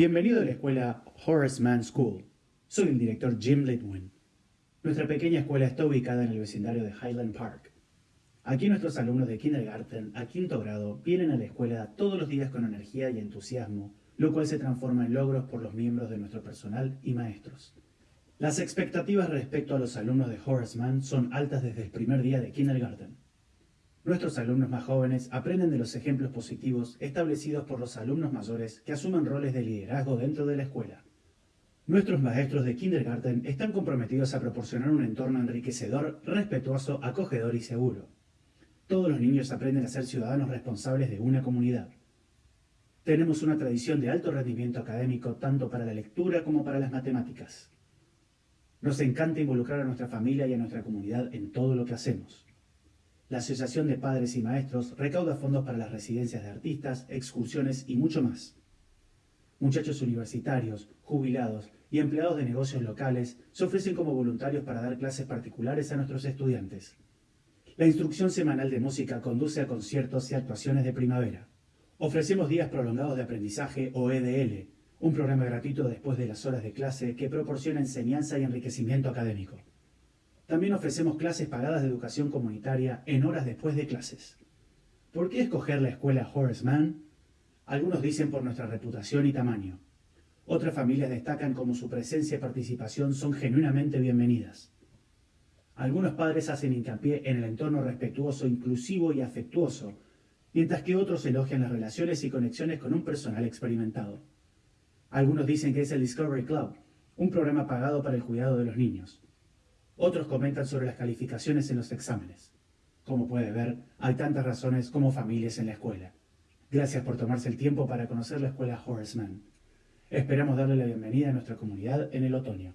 Bienvenido a la escuela Horace Mann School. Soy el director Jim Litwin. Nuestra pequeña escuela está ubicada en el vecindario de Highland Park. Aquí nuestros alumnos de kindergarten a quinto grado vienen a la escuela todos los días con energía y entusiasmo, lo cual se transforma en logros por los miembros de nuestro personal y maestros. Las expectativas respecto a los alumnos de Horace Mann son altas desde el primer día de kindergarten. Nuestros alumnos más jóvenes aprenden de los ejemplos positivos establecidos por los alumnos mayores que asumen roles de liderazgo dentro de la escuela. Nuestros maestros de kindergarten están comprometidos a proporcionar un entorno enriquecedor, respetuoso, acogedor y seguro. Todos los niños aprenden a ser ciudadanos responsables de una comunidad. Tenemos una tradición de alto rendimiento académico tanto para la lectura como para las matemáticas. Nos encanta involucrar a nuestra familia y a nuestra comunidad en todo lo que hacemos. La Asociación de Padres y Maestros recauda fondos para las residencias de artistas, excursiones y mucho más. Muchachos universitarios, jubilados y empleados de negocios locales se ofrecen como voluntarios para dar clases particulares a nuestros estudiantes. La instrucción semanal de música conduce a conciertos y actuaciones de primavera. Ofrecemos días prolongados de aprendizaje o EDL, un programa gratuito después de las horas de clase que proporciona enseñanza y enriquecimiento académico. También ofrecemos clases pagadas de educación comunitaria en horas después de clases. ¿Por qué escoger la escuela Horace Mann? Algunos dicen por nuestra reputación y tamaño. Otras familias destacan como su presencia y participación son genuinamente bienvenidas. Algunos padres hacen hincapié en el entorno respetuoso, inclusivo y afectuoso, mientras que otros elogian las relaciones y conexiones con un personal experimentado. Algunos dicen que es el Discovery Club, un programa pagado para el cuidado de los niños. Otros comentan sobre las calificaciones en los exámenes. Como puede ver, hay tantas razones como familias en la escuela. Gracias por tomarse el tiempo para conocer la escuela Horace Mann. Esperamos darle la bienvenida a nuestra comunidad en el otoño.